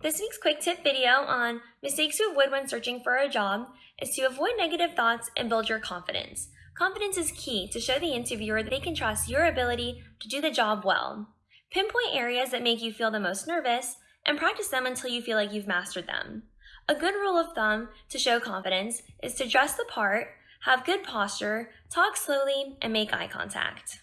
This week's quick tip video on mistakes to avoid when searching for a job is to avoid negative thoughts and build your confidence. Confidence is key to show the interviewer that they can trust your ability to do the job well. Pinpoint areas that make you feel the most nervous and practice them until you feel like you've mastered them. A good rule of thumb to show confidence is to dress the part, have good posture, talk slowly, and make eye contact.